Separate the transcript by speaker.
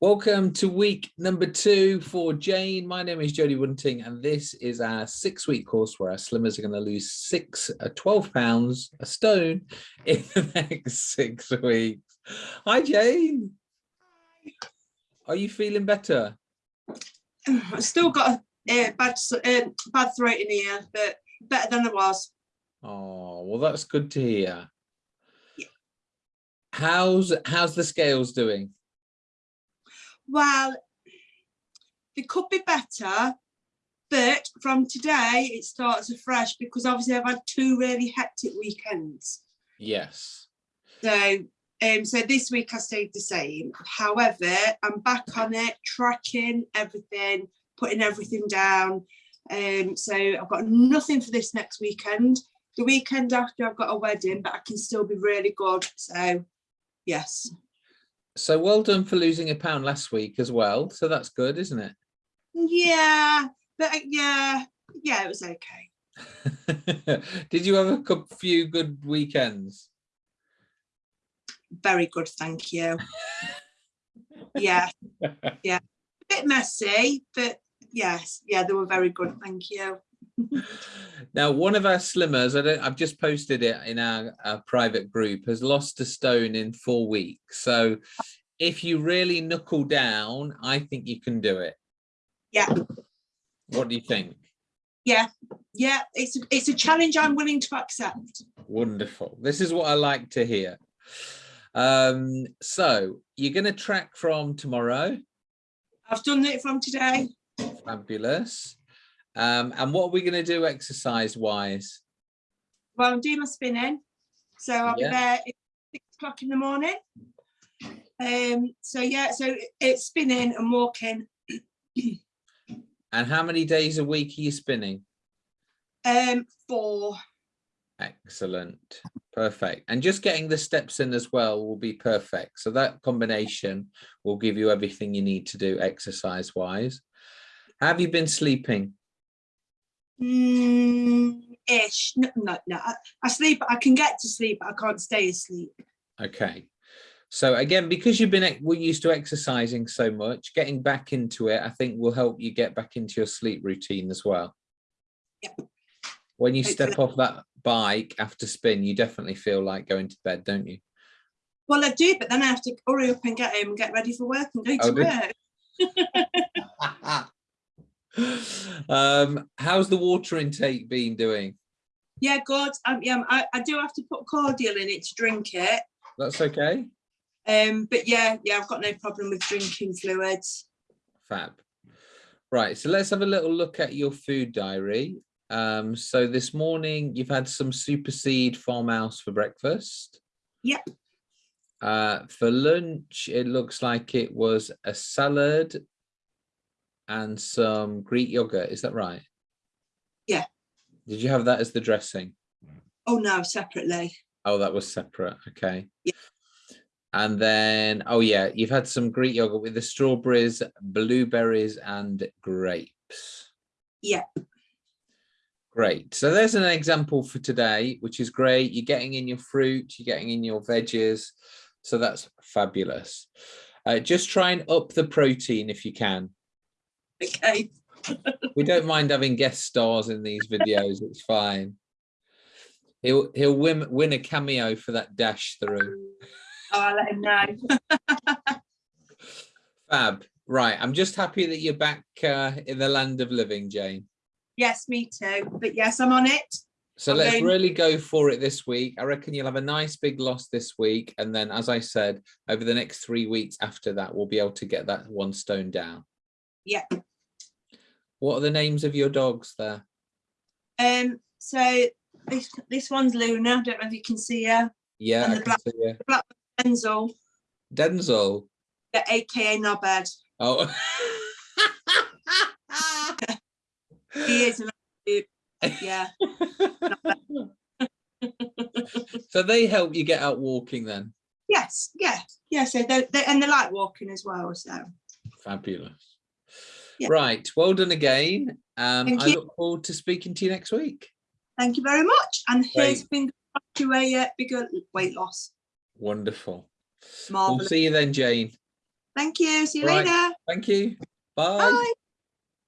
Speaker 1: Welcome to week number two for Jane. My name is Jodie Wunting, and this is our six week course where our slimmers are going to lose six, uh, 12 pounds, a stone in the next six weeks. Hi, Jane. Hi. Are you feeling better?
Speaker 2: I've still got a uh, bad, uh, bad throat in here, but better than I was.
Speaker 1: Oh, well, that's good to hear.
Speaker 2: Yeah.
Speaker 1: How's how's the scales doing?
Speaker 2: Well, they could be better, but from today it starts afresh because obviously I've had two really hectic weekends.
Speaker 1: Yes.
Speaker 2: So um, so this week I stayed the same. However, I'm back on it, tracking everything, putting everything down. Um, so I've got nothing for this next weekend. The weekend after I've got a wedding, but I can still be really good. So yes.
Speaker 1: So well done for losing a pound last week as well. So that's good, isn't it?
Speaker 2: Yeah, but uh, yeah, yeah, it was okay.
Speaker 1: Did you have a few good weekends?
Speaker 2: Very good, thank you. yeah, yeah, a bit messy, but yes, yeah, they were very good, thank you.
Speaker 1: now, one of our slimmers, I don't, I've just posted it in our, our private group, has lost a stone in four weeks. So if you really knuckle down, I think you can do it.
Speaker 2: Yeah.
Speaker 1: What do you think?
Speaker 2: Yeah, yeah, it's a, it's a challenge I'm willing to accept.
Speaker 1: Wonderful. This is what I like to hear. Um, so you're going to track from tomorrow.
Speaker 2: I've done it from today.
Speaker 1: Fabulous. Um, and what are we going to do exercise wise?
Speaker 2: Well, I'm doing my spinning. So I'll yeah. be there at six o'clock in the morning. Um, so yeah, so it's spinning and walking.
Speaker 1: and how many days a week are you spinning?
Speaker 2: Um, four.
Speaker 1: Excellent. Perfect. And just getting the steps in as well will be perfect. So that combination will give you everything you need to do exercise wise. Have you been sleeping?
Speaker 2: Mm, ish. No, no, no. I sleep. I can get to sleep. I can't stay asleep.
Speaker 1: Okay. So again, because you've been we're used to exercising so much, getting back into it, I think will help you get back into your sleep routine as well.
Speaker 2: Yep.
Speaker 1: When you step off that bike after spin, you definitely feel like going to bed, don't you?
Speaker 2: Well, I do, but then I have to hurry up and get home and get ready for work and go to oh,
Speaker 1: work. um, how's the water intake been doing?
Speaker 2: Yeah, good. Um, yeah, I, I do have to put cordial in it to drink it.
Speaker 1: That's okay.
Speaker 2: Um, but yeah, yeah, I've got no problem with drinking fluids.
Speaker 1: Fab. Right, so let's have a little look at your food diary. Um, so this morning you've had some super seed farmhouse for breakfast.
Speaker 2: Yep.
Speaker 1: Uh, for lunch, it looks like it was a salad and some Greek yogurt. Is that right?
Speaker 2: Yeah.
Speaker 1: Did you have that as the dressing?
Speaker 2: Oh no, separately.
Speaker 1: Oh, that was separate. Okay.
Speaker 2: Yeah.
Speaker 1: And then, oh yeah, you've had some Greek yogurt with the strawberries, blueberries, and grapes.
Speaker 2: Yeah.
Speaker 1: Great. So there's an example for today, which is great. You're getting in your fruit, you're getting in your veggies. So that's fabulous. Uh, just try and up the protein if you can.
Speaker 2: Okay.
Speaker 1: we don't mind having guest stars in these videos. It's fine. He'll he'll win win a cameo for that dash through.
Speaker 2: Oh, I'll let him know.
Speaker 1: Fab. Right. I'm just happy that you're back uh, in the land of living, Jane.
Speaker 2: Yes, me too. But yes, I'm on it.
Speaker 1: So I'm let's going... really go for it this week. I reckon you'll have a nice big loss this week. And then, as I said, over the next three weeks after that, we'll be able to get that one stone down.
Speaker 2: Yeah.
Speaker 1: What are the names of your dogs there?
Speaker 2: Um, so this this one's Luna. I don't know if you can see her.
Speaker 1: Yeah,
Speaker 2: and
Speaker 1: I
Speaker 2: the black,
Speaker 1: see her.
Speaker 2: black Denzel.
Speaker 1: Denzel.
Speaker 2: The AKA Knobhead.
Speaker 1: Oh.
Speaker 2: he is yeah.
Speaker 1: so they help you get out walking then?
Speaker 2: Yes, yeah, yeah. So they, they and they like walking as well. So
Speaker 1: fabulous. Yeah. Right, well done again. Um, I look forward to speaking to you next week.
Speaker 2: Thank you very much. And here's been to a uh, bigger weight loss.
Speaker 1: Wonderful.
Speaker 2: Marvelous.
Speaker 1: We'll see you then, Jane.
Speaker 2: Thank you. See you
Speaker 1: Right.
Speaker 2: later.
Speaker 1: Thank you. Bye.
Speaker 2: Bye.